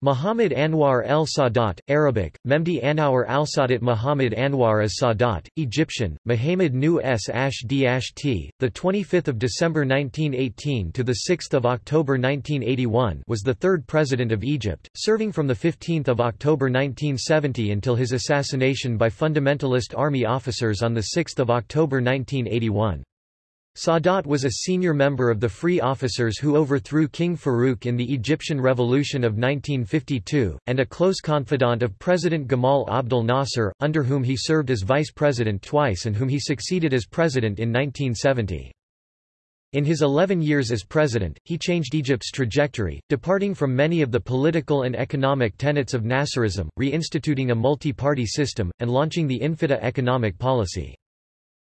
Muhammad Anwar el Sadat, Arabic, Memdi Anwar al Sadat Muhammad Anwar as Sadat, Egyptian, Muhammad Nu s ash t, the 25th of December 1918 to the 6th of October 1981, was the third president of Egypt, serving from the 15th of October 1970 until his assassination by fundamentalist army officers on the 6th of October 1981. Sadat was a senior member of the Free Officers who overthrew King Farouk in the Egyptian Revolution of 1952, and a close confidant of President Gamal Abdel Nasser, under whom he served as vice president twice and whom he succeeded as president in 1970. In his 11 years as president, he changed Egypt's trajectory, departing from many of the political and economic tenets of Nasserism, reinstituting a multi-party system, and launching the Infitah economic policy.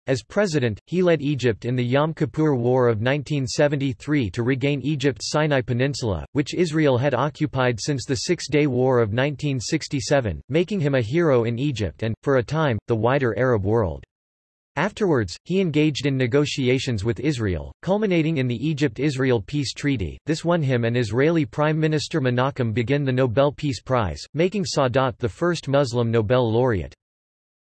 As president, he led Egypt in the Yom Kippur War of 1973 to regain Egypt's Sinai Peninsula, which Israel had occupied since the Six-Day War of 1967, making him a hero in Egypt and, for a time, the wider Arab world. Afterwards, he engaged in negotiations with Israel, culminating in the Egypt-Israel Peace Treaty. This won him and Israeli Prime Minister Menachem Begin the Nobel Peace Prize, making Sadat the first Muslim Nobel laureate.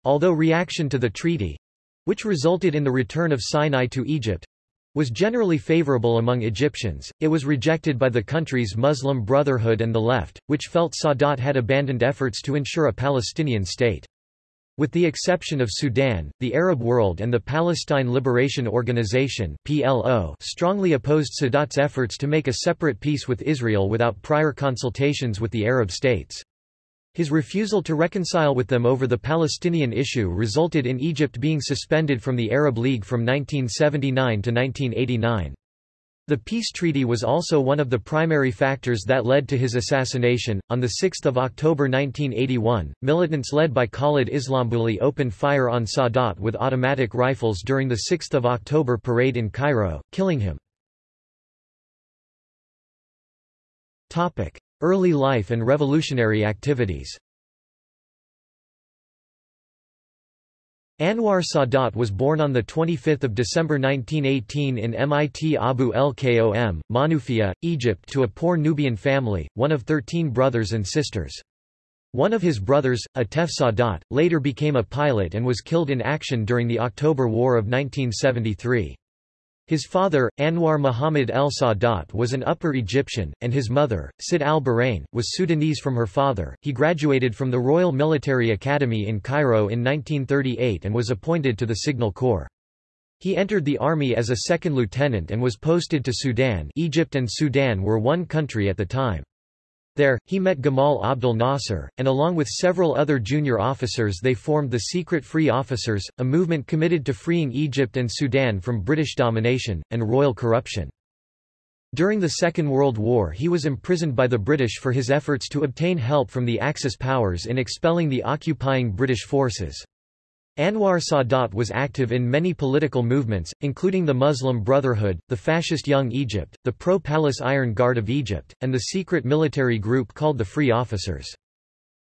Although reaction to the treaty, which resulted in the return of Sinai to Egypt, was generally favorable among Egyptians, it was rejected by the country's Muslim Brotherhood and the left, which felt Sadat had abandoned efforts to ensure a Palestinian state. With the exception of Sudan, the Arab world and the Palestine Liberation Organization PLO strongly opposed Sadat's efforts to make a separate peace with Israel without prior consultations with the Arab states. His refusal to reconcile with them over the Palestinian issue resulted in Egypt being suspended from the Arab League from 1979 to 1989. The peace treaty was also one of the primary factors that led to his assassination. On 6 October 1981, militants led by Khalid Islambouli opened fire on Sadat with automatic rifles during the 6 October parade in Cairo, killing him. Early life and revolutionary activities Anwar Sadat was born on 25 December 1918 in Mit Abu el Kom, Monufia, Egypt to a poor Nubian family, one of thirteen brothers and sisters. One of his brothers, Atef Sadat, later became a pilot and was killed in action during the October War of 1973. His father, Anwar Muhammad el Sadat was an Upper Egyptian, and his mother, Sitt al-Barrein, was Sudanese from her father. He graduated from the Royal Military Academy in Cairo in 1938 and was appointed to the Signal Corps. He entered the army as a second lieutenant and was posted to Sudan Egypt and Sudan were one country at the time. There, he met Gamal Abdel Nasser, and along with several other junior officers they formed the Secret Free Officers, a movement committed to freeing Egypt and Sudan from British domination, and royal corruption. During the Second World War he was imprisoned by the British for his efforts to obtain help from the Axis powers in expelling the occupying British forces. Anwar Sadat was active in many political movements, including the Muslim Brotherhood, the fascist Young Egypt, the pro-Palace Iron Guard of Egypt, and the secret military group called the Free Officers.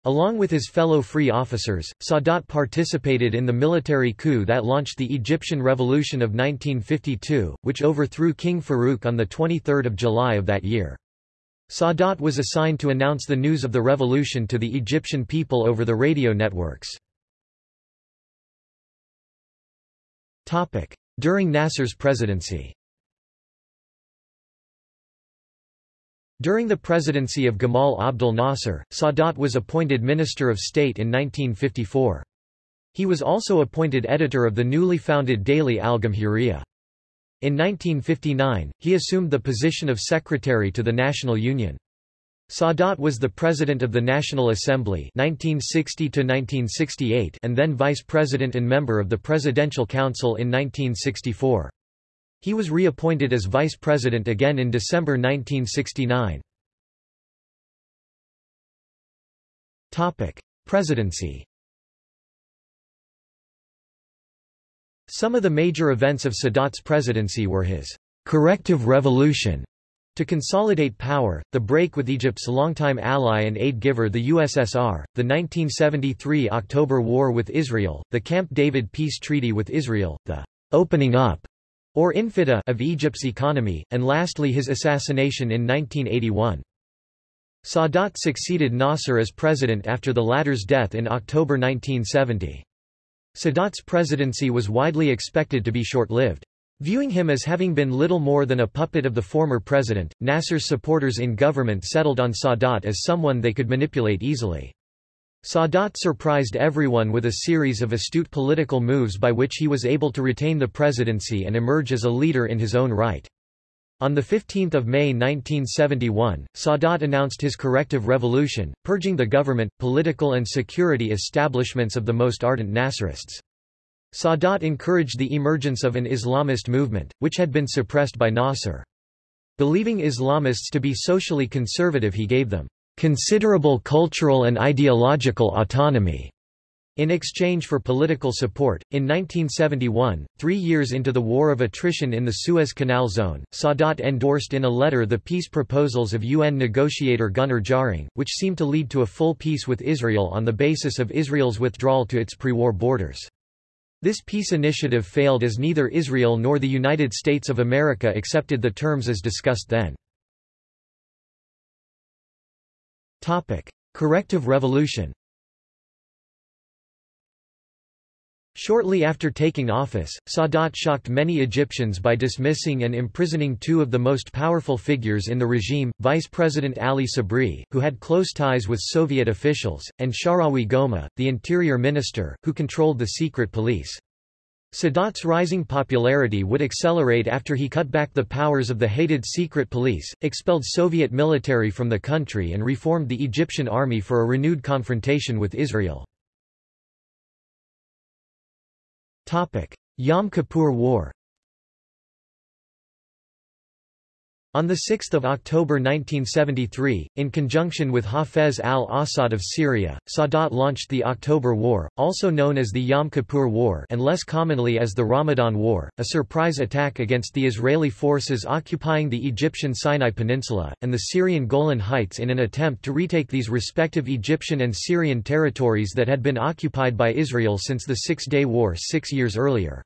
Along with his fellow free officers, Sadat participated in the military coup that launched the Egyptian Revolution of 1952, which overthrew King Farouk on 23 July of that year. Sadat was assigned to announce the news of the revolution to the Egyptian people over the radio networks. During Nasser's presidency During the presidency of Gamal Abdel Nasser, Sadat was appointed Minister of State in 1954. He was also appointed editor of the newly founded daily Al-Gamhiriyya. In 1959, he assumed the position of secretary to the National Union. Sadat was the president of the National Assembly 1960 and then vice president and member of the Presidential Council in 1964. He was reappointed as vice president again in December 1969. Presidency Some of the major events of Sadat's presidency were his corrective revolution to consolidate power, the break with Egypt's longtime ally and aid giver the USSR, the 1973 October War with Israel, the Camp David peace treaty with Israel, the opening up or infitah of Egypt's economy, and lastly his assassination in 1981. Sadat succeeded Nasser as president after the latter's death in October 1970. Sadat's presidency was widely expected to be short-lived. Viewing him as having been little more than a puppet of the former president, Nasser's supporters in government settled on Sadat as someone they could manipulate easily. Sadat surprised everyone with a series of astute political moves by which he was able to retain the presidency and emerge as a leader in his own right. On 15 May 1971, Sadat announced his corrective revolution, purging the government, political and security establishments of the most ardent Nasserists. Sadat encouraged the emergence of an Islamist movement, which had been suppressed by Nasser. Believing Islamists to be socially conservative he gave them considerable cultural and ideological autonomy. In exchange for political support, in 1971, three years into the War of Attrition in the Suez Canal Zone, Sadat endorsed in a letter the peace proposals of UN negotiator Gunnar Jarring, which seemed to lead to a full peace with Israel on the basis of Israel's withdrawal to its pre-war borders. This peace initiative failed as neither Israel nor the United States of America accepted the terms as discussed then. Corrective revolution Shortly after taking office, Sadat shocked many Egyptians by dismissing and imprisoning two of the most powerful figures in the regime, Vice President Ali Sabri, who had close ties with Soviet officials, and Sharawi Goma, the interior minister, who controlled the secret police. Sadat's rising popularity would accelerate after he cut back the powers of the hated secret police, expelled Soviet military from the country and reformed the Egyptian army for a renewed confrontation with Israel. Yom Kippur War On 6 October 1973, in conjunction with Hafez al-Assad of Syria, Sadat launched the October War, also known as the Yom Kippur War and less commonly as the Ramadan War, a surprise attack against the Israeli forces occupying the Egyptian Sinai Peninsula, and the Syrian Golan Heights in an attempt to retake these respective Egyptian and Syrian territories that had been occupied by Israel since the Six-Day War six years earlier.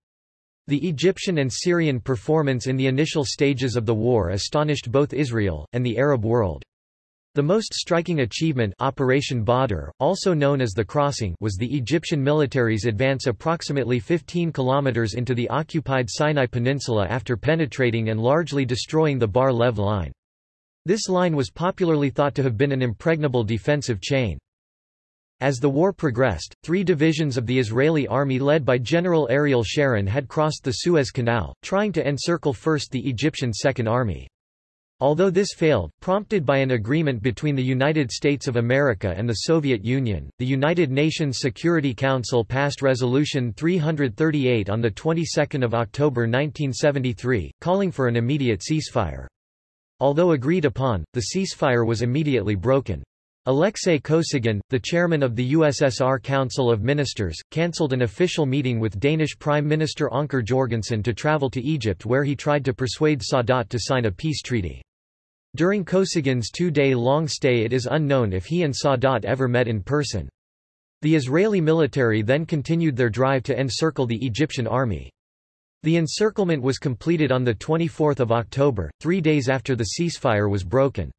The Egyptian and Syrian performance in the initial stages of the war astonished both Israel, and the Arab world. The most striking achievement Operation Badr, also known as the Crossing was the Egyptian military's advance approximately 15 kilometers into the occupied Sinai Peninsula after penetrating and largely destroying the Bar-Lev line. This line was popularly thought to have been an impregnable defensive chain. As the war progressed, three divisions of the Israeli army led by General Ariel Sharon had crossed the Suez Canal, trying to encircle first the Egyptian Second Army. Although this failed, prompted by an agreement between the United States of America and the Soviet Union, the United Nations Security Council passed Resolution 338 on the 22nd of October 1973, calling for an immediate ceasefire. Although agreed upon, the ceasefire was immediately broken. Alexei Kosygin, the chairman of the USSR Council of Ministers, cancelled an official meeting with Danish Prime Minister Anker Jorgensen to travel to Egypt where he tried to persuade Sadat to sign a peace treaty. During Kosygin's two-day-long stay it is unknown if he and Sadat ever met in person. The Israeli military then continued their drive to encircle the Egyptian army. The encirclement was completed on 24 October, three days after the ceasefire was broken.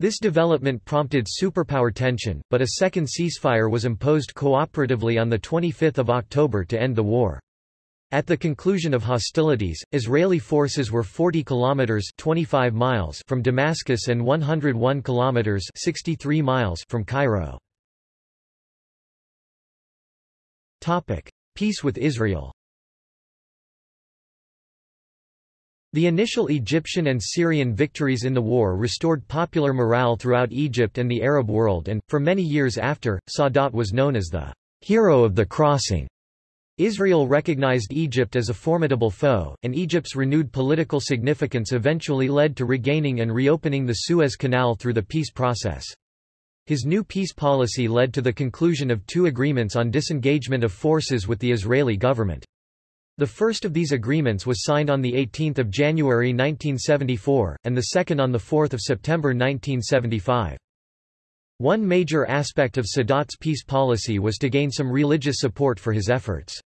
This development prompted superpower tension, but a second ceasefire was imposed cooperatively on 25 October to end the war. At the conclusion of hostilities, Israeli forces were 40 kilometers 25 miles from Damascus and 101 kilometers 63 miles from Cairo. Topic: Peace with Israel. The initial Egyptian and Syrian victories in the war restored popular morale throughout Egypt and the Arab world and, for many years after, Sadat was known as the hero of the crossing. Israel recognized Egypt as a formidable foe, and Egypt's renewed political significance eventually led to regaining and reopening the Suez Canal through the peace process. His new peace policy led to the conclusion of two agreements on disengagement of forces with the Israeli government. The first of these agreements was signed on 18 January 1974, and the second on 4 September 1975. One major aspect of Sadat's peace policy was to gain some religious support for his efforts.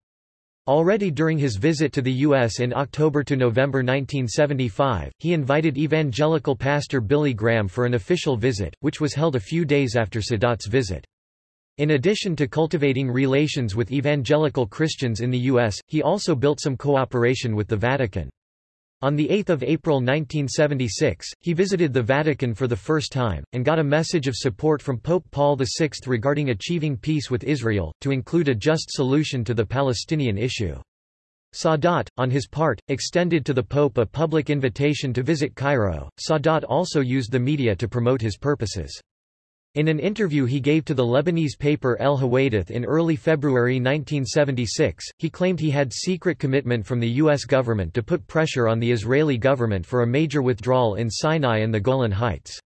Already during his visit to the U.S. in October to November 1975, he invited evangelical pastor Billy Graham for an official visit, which was held a few days after Sadat's visit. In addition to cultivating relations with evangelical Christians in the U.S., he also built some cooperation with the Vatican. On 8 April 1976, he visited the Vatican for the first time, and got a message of support from Pope Paul VI regarding achieving peace with Israel, to include a just solution to the Palestinian issue. Sadat, on his part, extended to the Pope a public invitation to visit Cairo. Sadat also used the media to promote his purposes. In an interview he gave to the Lebanese paper El Hawadith in early February 1976, he claimed he had secret commitment from the U.S. government to put pressure on the Israeli government for a major withdrawal in Sinai and the Golan Heights.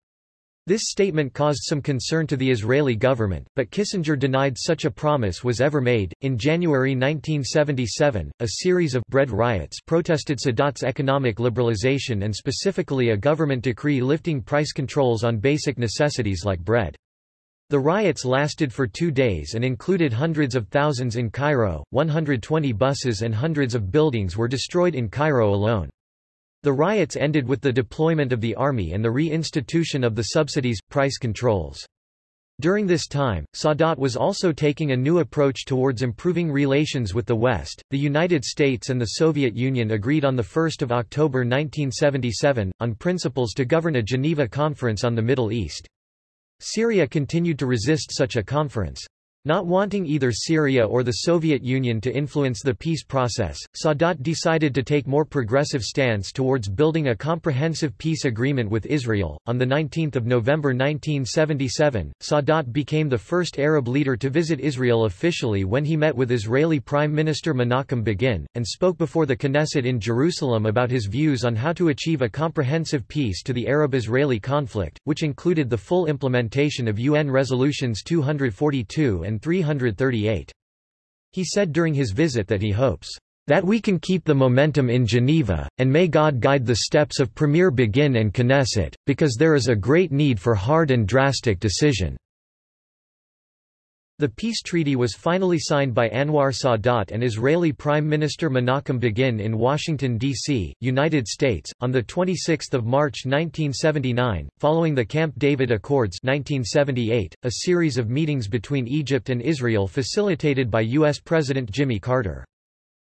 This statement caused some concern to the Israeli government, but Kissinger denied such a promise was ever made. In January 1977, a series of bread riots protested Sadat's economic liberalization and specifically a government decree lifting price controls on basic necessities like bread. The riots lasted for two days and included hundreds of thousands in Cairo, 120 buses and hundreds of buildings were destroyed in Cairo alone. The riots ended with the deployment of the army and the re-institution of the subsidies, price controls. During this time, Sadat was also taking a new approach towards improving relations with the West. The United States and the Soviet Union agreed on 1 October 1977, on principles to govern a Geneva Conference on the Middle East. Syria continued to resist such a conference. Not wanting either Syria or the Soviet Union to influence the peace process, Sadat decided to take more progressive stance towards building a comprehensive peace agreement with Israel. On the 19th of November 1977, Sadat became the first Arab leader to visit Israel officially when he met with Israeli Prime Minister Menachem Begin and spoke before the Knesset in Jerusalem about his views on how to achieve a comprehensive peace to the Arab-Israeli conflict, which included the full implementation of UN resolutions 242 and 338. He said during his visit that he hopes that we can keep the momentum in Geneva, and may God guide the steps of Premier Begin and Knesset, because there is a great need for hard and drastic decision. The peace treaty was finally signed by Anwar Sadat and Israeli Prime Minister Menachem Begin in Washington, D.C., United States, on 26 March 1979, following the Camp David Accords 1978, a series of meetings between Egypt and Israel facilitated by U.S. President Jimmy Carter.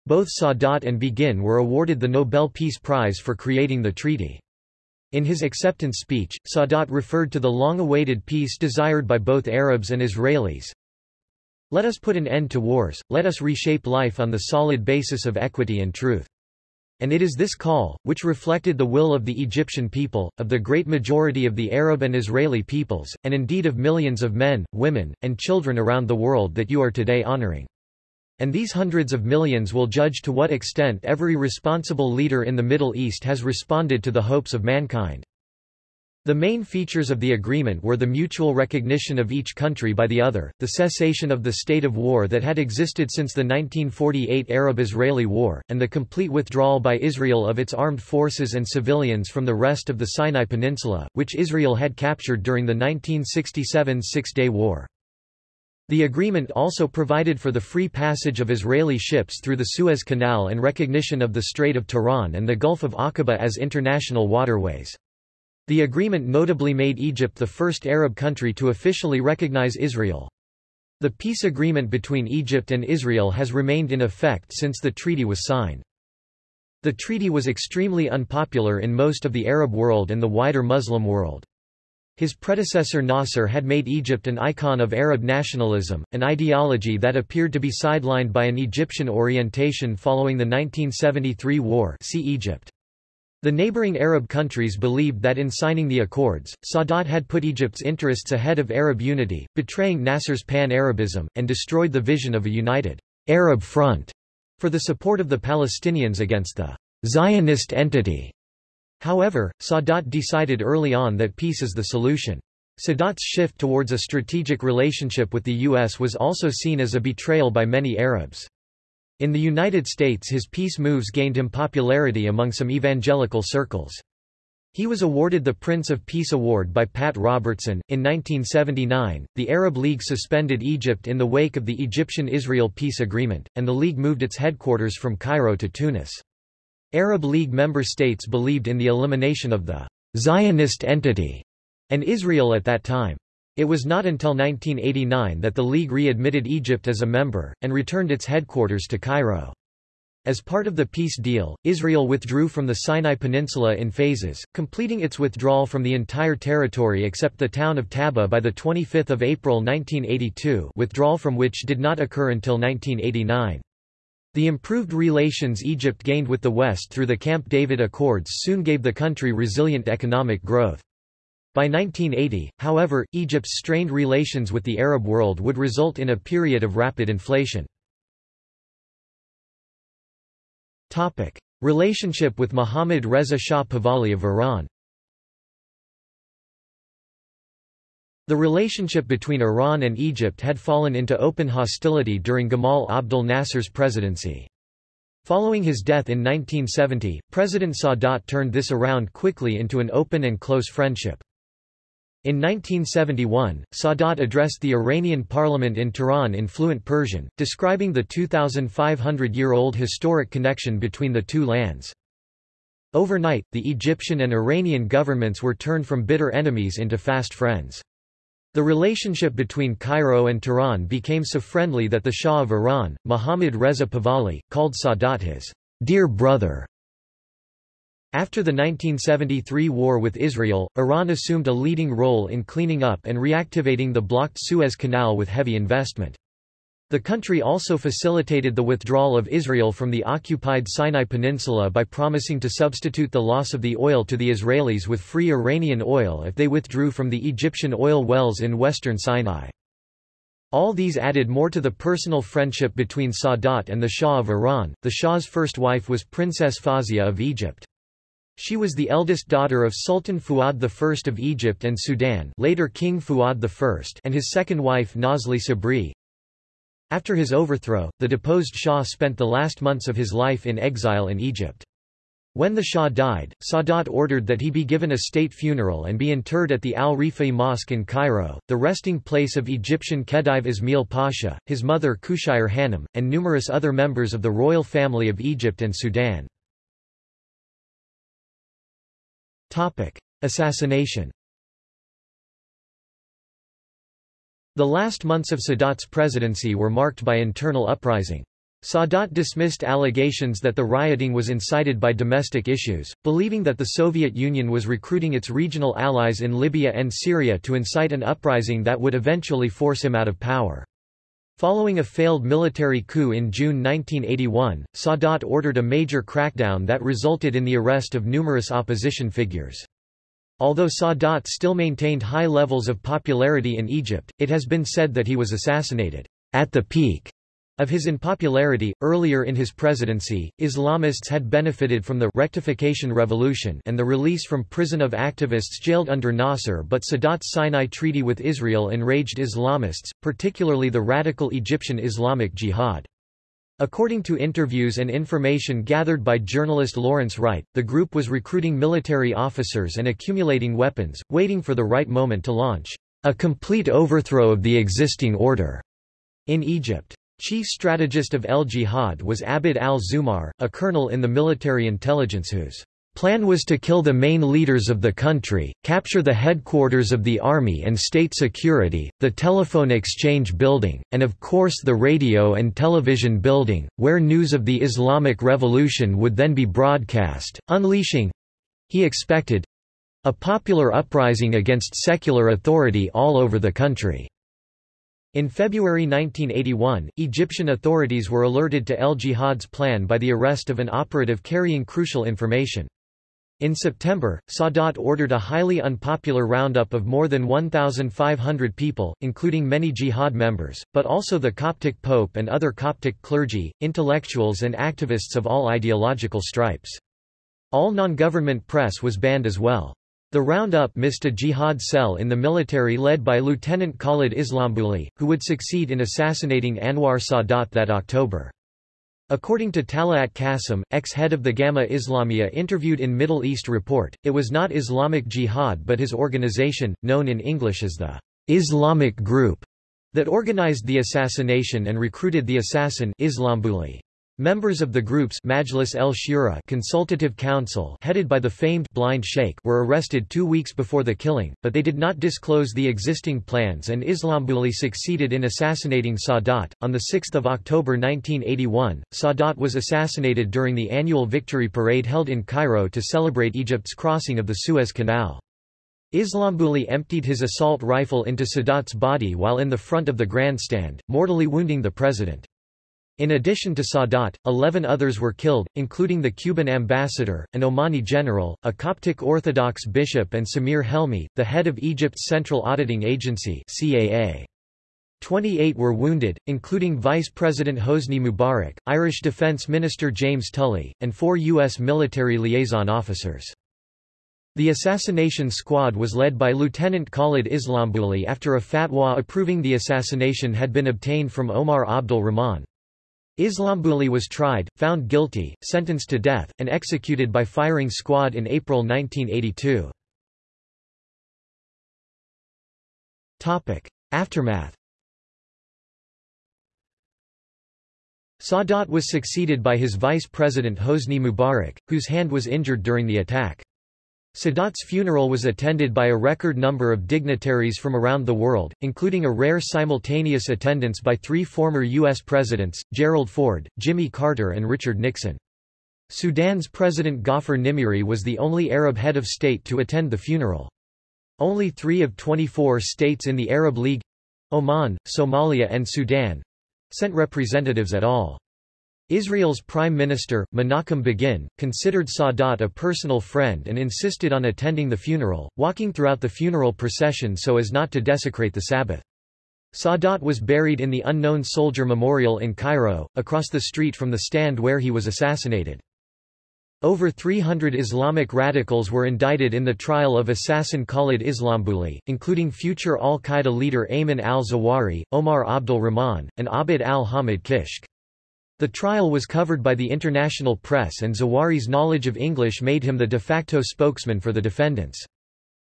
Both Sadat and Begin were awarded the Nobel Peace Prize for creating the treaty. In his acceptance speech, Sadat referred to the long-awaited peace desired by both Arabs and Israelis, let us put an end to wars, let us reshape life on the solid basis of equity and truth. And it is this call, which reflected the will of the Egyptian people, of the great majority of the Arab and Israeli peoples, and indeed of millions of men, women, and children around the world that you are today honoring. And these hundreds of millions will judge to what extent every responsible leader in the Middle East has responded to the hopes of mankind. The main features of the agreement were the mutual recognition of each country by the other, the cessation of the state of war that had existed since the 1948 Arab-Israeli War, and the complete withdrawal by Israel of its armed forces and civilians from the rest of the Sinai Peninsula, which Israel had captured during the 1967 Six-Day War. The agreement also provided for the free passage of Israeli ships through the Suez Canal and recognition of the Strait of Tiran and the Gulf of Aqaba as international waterways. The agreement notably made Egypt the first Arab country to officially recognize Israel. The peace agreement between Egypt and Israel has remained in effect since the treaty was signed. The treaty was extremely unpopular in most of the Arab world and the wider Muslim world. His predecessor Nasser had made Egypt an icon of Arab nationalism, an ideology that appeared to be sidelined by an Egyptian orientation following the 1973 war see Egypt. The neighboring Arab countries believed that in signing the accords, Sadat had put Egypt's interests ahead of Arab unity, betraying Nasser's pan-Arabism, and destroyed the vision of a united Arab front for the support of the Palestinians against the Zionist entity. However, Sadat decided early on that peace is the solution. Sadat's shift towards a strategic relationship with the U.S. was also seen as a betrayal by many Arabs. In the United States his peace moves gained him popularity among some evangelical circles. He was awarded the Prince of Peace Award by Pat Robertson. In 1979, the Arab League suspended Egypt in the wake of the Egyptian Israel peace agreement, and the League moved its headquarters from Cairo to Tunis. Arab League member states believed in the elimination of the Zionist entity and Israel at that time. It was not until 1989 that the League readmitted Egypt as a member, and returned its headquarters to Cairo. As part of the peace deal, Israel withdrew from the Sinai Peninsula in phases, completing its withdrawal from the entire territory except the town of Taba by 25 April 1982 withdrawal from which did not occur until 1989. The improved relations Egypt gained with the West through the Camp David Accords soon gave the country resilient economic growth. By 1980, however, Egypt's strained relations with the Arab world would result in a period of rapid inflation. Topic. Relationship with Mohammad Reza Shah Pahlavi of Iran The relationship between Iran and Egypt had fallen into open hostility during Gamal Abdel Nasser's presidency. Following his death in 1970, President Sadat turned this around quickly into an open and close friendship. In 1971, Sadat addressed the Iranian parliament in Tehran in fluent Persian, describing the 2,500-year-old historic connection between the two lands. Overnight, the Egyptian and Iranian governments were turned from bitter enemies into fast friends. The relationship between Cairo and Tehran became so friendly that the Shah of Iran, Mohammad Reza Pahlavi, called Sadat his dear brother. After the 1973 war with Israel, Iran assumed a leading role in cleaning up and reactivating the blocked Suez Canal with heavy investment. The country also facilitated the withdrawal of Israel from the occupied Sinai Peninsula by promising to substitute the loss of the oil to the Israelis with free Iranian oil if they withdrew from the Egyptian oil wells in western Sinai. All these added more to the personal friendship between Sadat and the Shah of Iran. The Shah's first wife was Princess Fawzia of Egypt. She was the eldest daughter of Sultan Fuad I of Egypt and Sudan later King Fuad I and his second wife Nazli Sabri. After his overthrow, the deposed Shah spent the last months of his life in exile in Egypt. When the Shah died, Sadat ordered that he be given a state funeral and be interred at the Al-Rifa'i Mosque in Cairo, the resting place of Egyptian Khedive Ismail Pasha, his mother Qushayr Hanum, and numerous other members of the royal family of Egypt and Sudan. Topic. Assassination The last months of Sadat's presidency were marked by internal uprising. Sadat dismissed allegations that the rioting was incited by domestic issues, believing that the Soviet Union was recruiting its regional allies in Libya and Syria to incite an uprising that would eventually force him out of power. Following a failed military coup in June 1981, Sadat ordered a major crackdown that resulted in the arrest of numerous opposition figures. Although Sadat still maintained high levels of popularity in Egypt, it has been said that he was assassinated at the peak of his unpopularity, earlier in his presidency, Islamists had benefited from the rectification revolution and the release from prison of activists jailed under Nasser but Sadat's Sinai Treaty with Israel enraged Islamists, particularly the radical Egyptian Islamic Jihad. According to interviews and information gathered by journalist Lawrence Wright, the group was recruiting military officers and accumulating weapons, waiting for the right moment to launch a complete overthrow of the existing order in Egypt. Chief strategist of El Jihad was Abd al-Zumar, a colonel in the military intelligence whose plan was to kill the main leaders of the country, capture the headquarters of the army and state security, the telephone exchange building, and of course the radio and television building, where news of the Islamic Revolution would then be broadcast, unleashing—he expected—a popular uprising against secular authority all over the country. In February 1981, Egyptian authorities were alerted to El Jihad's plan by the arrest of an operative carrying crucial information. In September, Sadat ordered a highly unpopular roundup of more than 1,500 people, including many jihad members, but also the Coptic Pope and other Coptic clergy, intellectuals and activists of all ideological stripes. All non-government press was banned as well. The roundup missed a jihad cell in the military led by Lieutenant Khalid Islambouli, who would succeed in assassinating Anwar Sadat that October. According to Talaat Qasim, ex-head of the Gama'a Islamiyya interviewed in Middle East Report, it was not Islamic Jihad but his organization, known in English as the Islamic Group, that organized the assassination and recruited the assassin Islambuli. Members of the group's Majlis el Shura consultative council headed by the famed blind sheikh were arrested two weeks before the killing, but they did not disclose the existing plans and Islambuli succeeded in assassinating Sadat. On 6 October 1981, Sadat was assassinated during the annual victory parade held in Cairo to celebrate Egypt's crossing of the Suez Canal. Islambuli emptied his assault rifle into Sadat's body while in the front of the grandstand, mortally wounding the president. In addition to Sadat, 11 others were killed, including the Cuban ambassador, an Omani general, a Coptic Orthodox bishop and Samir Helmi, the head of Egypt's Central Auditing Agency CAA. 28 were wounded, including Vice President Hosni Mubarak, Irish Defence Minister James Tully, and four U.S. military liaison officers. The assassination squad was led by Lieutenant Khalid Islambuli after a fatwa approving the assassination had been obtained from Omar Abdul Rahman. Islambuli was tried, found guilty, sentenced to death, and executed by firing squad in April 1982. Aftermath Sadat was succeeded by his vice president Hosni Mubarak, whose hand was injured during the attack. Sadat's funeral was attended by a record number of dignitaries from around the world, including a rare simultaneous attendance by three former U.S. presidents, Gerald Ford, Jimmy Carter and Richard Nixon. Sudan's President Gaafar Nimeiry was the only Arab head of state to attend the funeral. Only three of 24 states in the Arab League—Oman, Somalia and Sudan—sent representatives at all. Israel's Prime Minister, Menachem Begin, considered Sadat a personal friend and insisted on attending the funeral, walking throughout the funeral procession so as not to desecrate the Sabbath. Sadat was buried in the Unknown Soldier Memorial in Cairo, across the street from the stand where he was assassinated. Over 300 Islamic radicals were indicted in the trial of assassin Khalid Islambuli, including future al-Qaeda leader Ayman al-Zawahiri, Omar Abdul Rahman, and Abd al-Hamid Kishk. The trial was covered by the international press and Zawahiri's knowledge of English made him the de facto spokesman for the defendants.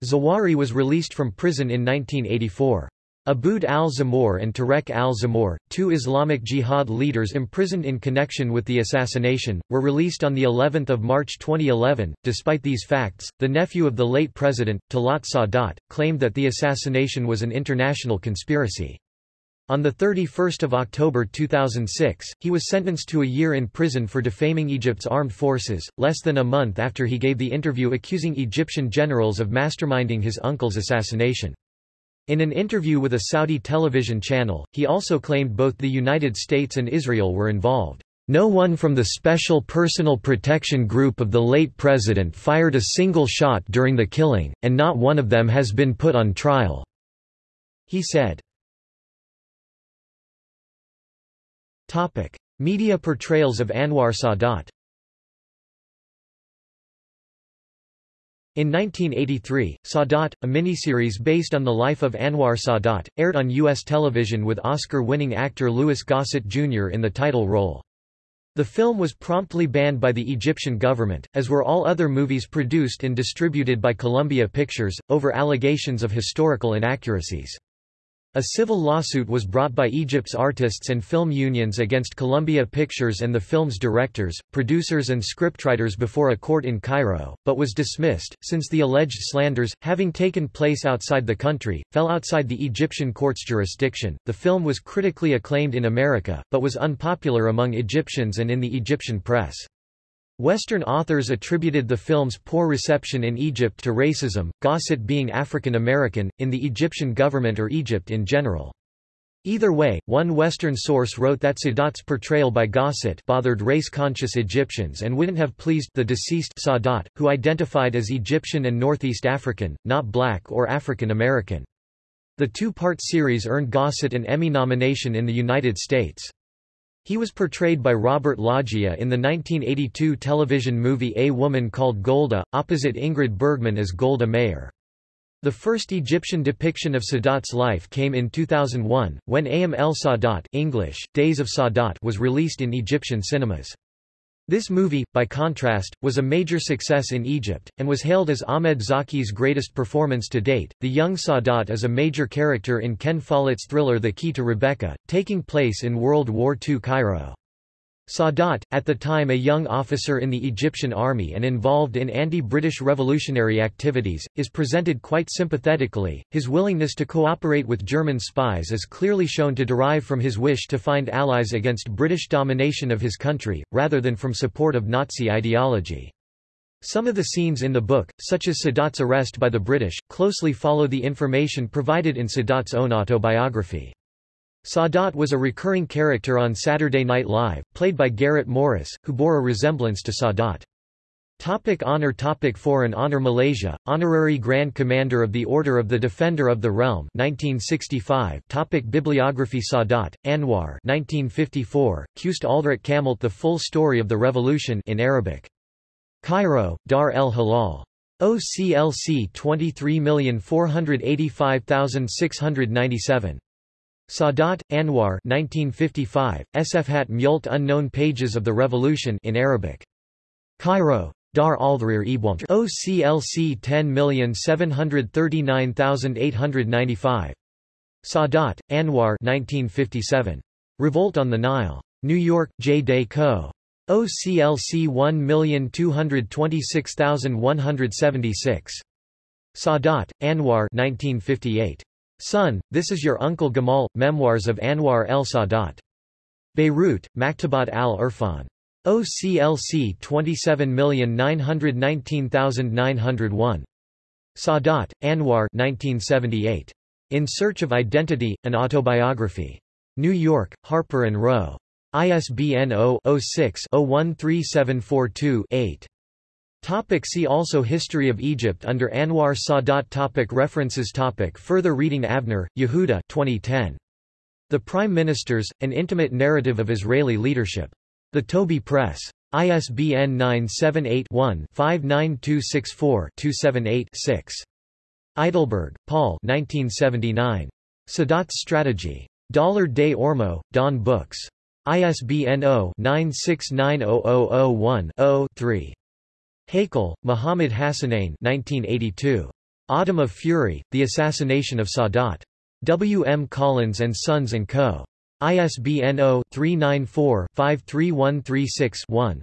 Zawahiri was released from prison in 1984. Aboud al-Zamour and Tarek al-Zamour, two Islamic Jihad leaders imprisoned in connection with the assassination, were released on the 11th of March 2011. Despite these facts, the nephew of the late president, Talat Sadat, claimed that the assassination was an international conspiracy. On 31 October 2006, he was sentenced to a year in prison for defaming Egypt's armed forces, less than a month after he gave the interview accusing Egyptian generals of masterminding his uncle's assassination. In an interview with a Saudi television channel, he also claimed both the United States and Israel were involved. No one from the Special Personal Protection Group of the late president fired a single shot during the killing, and not one of them has been put on trial. He said. Topic: Media portrayals of Anwar Sadat. In 1983, Sadat, a miniseries based on the life of Anwar Sadat, aired on U.S. television with Oscar-winning actor Louis Gossett Jr. in the title role. The film was promptly banned by the Egyptian government, as were all other movies produced and distributed by Columbia Pictures, over allegations of historical inaccuracies. A civil lawsuit was brought by Egypt's artists and film unions against Columbia Pictures and the film's directors, producers and scriptwriters before a court in Cairo, but was dismissed, since the alleged slanders, having taken place outside the country, fell outside the Egyptian court's jurisdiction. The film was critically acclaimed in America, but was unpopular among Egyptians and in the Egyptian press. Western authors attributed the film's poor reception in Egypt to racism, Gossett being African American, in the Egyptian government or Egypt in general. Either way, one Western source wrote that Sadat's portrayal by Gossett bothered race-conscious Egyptians and wouldn't have pleased the deceased Sadat, who identified as Egyptian and Northeast African, not black or African American. The two-part series earned Gossett an Emmy nomination in the United States. He was portrayed by Robert Loggia in the 1982 television movie A Woman Called Golda, opposite Ingrid Bergman as Golda Meir. The first Egyptian depiction of Sadat's life came in 2001, when Ayam el Sadat English, Days of Sadat was released in Egyptian cinemas. This movie, by contrast, was a major success in Egypt, and was hailed as Ahmed Zaki's greatest performance to date. The young Sadat is a major character in Ken Follett's thriller The Key to Rebecca, taking place in World War II Cairo. Sadat, at the time a young officer in the Egyptian army and involved in anti-British revolutionary activities, is presented quite sympathetically. His willingness to cooperate with German spies is clearly shown to derive from his wish to find allies against British domination of his country, rather than from support of Nazi ideology. Some of the scenes in the book, such as Sadat's arrest by the British, closely follow the information provided in Sadat's own autobiography. Sadat was a recurring character on Saturday Night Live, played by Garrett Morris, who bore a resemblance to Sadat. Topic honor Topic Foreign honor Malaysia, Honorary Grand Commander of the Order of the Defender of the Realm 1965 Topic Bibliography Sadat, Anwar 1954, Kust Aldrat Kamalt The Full Story of the Revolution in Arabic. Cairo, Dar el Hilal. OCLC 23485697. Sadat, Anwar 1955, Sfhat Mult Unknown Pages of the Revolution in Arabic. Cairo. Dar al-Dhrir Ibwant OCLC 10739895. Sadat, Anwar 1957. Revolt on the Nile. New York, J. Day Co. OCLC 1226176. Sadat, Anwar 1958. Son, This is Your Uncle Gamal, Memoirs of Anwar el Sadat. Beirut, Maktabat al-Irfan. OCLC 27919901. Sadat, Anwar 1978. In Search of Identity, An Autobiography. New York, Harper & Row. ISBN 0-06-013742-8. Topic see also History of Egypt under Anwar Sadat topic References topic Further reading Avner, Yehuda 2010. The Prime Ministers, An Intimate Narrative of Israeli Leadership. The Toby Press. ISBN 978-1-59264-278-6. Eidelberg, Paul 1979. Sadat's Strategy. Dollar de Ormo, Don Books. ISBN 0-9690001-0-3. Heikal, Muhammad Hassanein 1982. Autumn of Fury, The Assassination of Sadat. W. M. Collins and Sons & Co. ISBN 0-394-53136-1.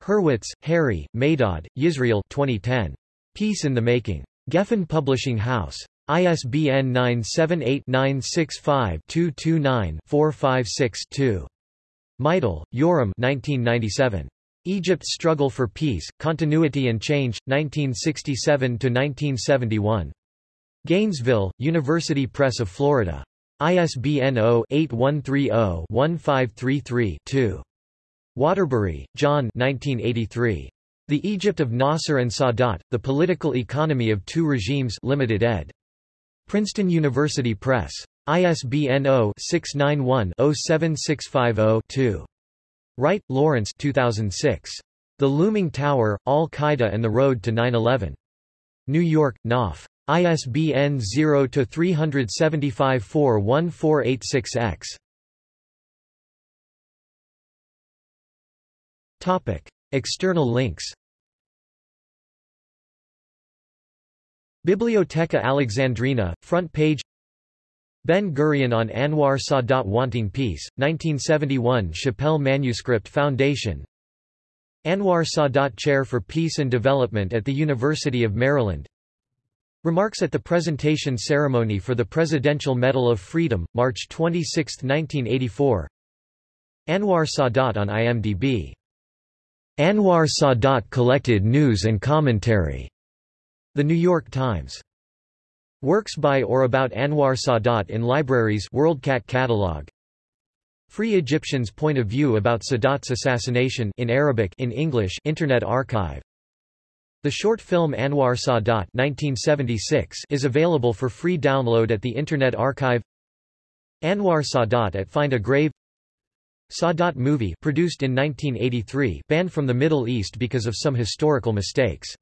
Hurwitz, Harry, Maydad, Yisrael 2010. Peace in the Making. Geffen Publishing House. ISBN 978-965-229-456-2. Meidel, Yoram 1997. Egypt's Struggle for Peace, Continuity and Change, 1967–1971. Gainesville, University Press of Florida. ISBN 0-8130-1533-2. Waterbury, John 1983. The Egypt of Nasser and Sadat, The Political Economy of Two Regimes Limited ed. Princeton University Press. ISBN 0-691-07650-2. Wright, Lawrence 2006. The Looming Tower, Al-Qaeda and the Road to 9-11. New York, Knopf. ISBN 0-375-41486-X. External links Bibliotheca Alexandrina, front page Ben-Gurion on Anwar Sadat Wanting Peace, 1971 Shapell Manuscript Foundation Anwar Sadat Chair for Peace and Development at the University of Maryland Remarks at the presentation ceremony for the Presidential Medal of Freedom, March 26, 1984 Anwar Sadat on IMDb. Anwar Sadat collected news and commentary. The New York Times. Works by or about Anwar Sadat in libraries WorldCat catalog. Free Egyptians point of view about Sadat's assassination in Arabic in English Internet Archive. The short film Anwar Sadat 1976 is available for free download at the Internet Archive. Anwar Sadat at Find a Grave Sadat movie produced in 1983 banned from the Middle East because of some historical mistakes.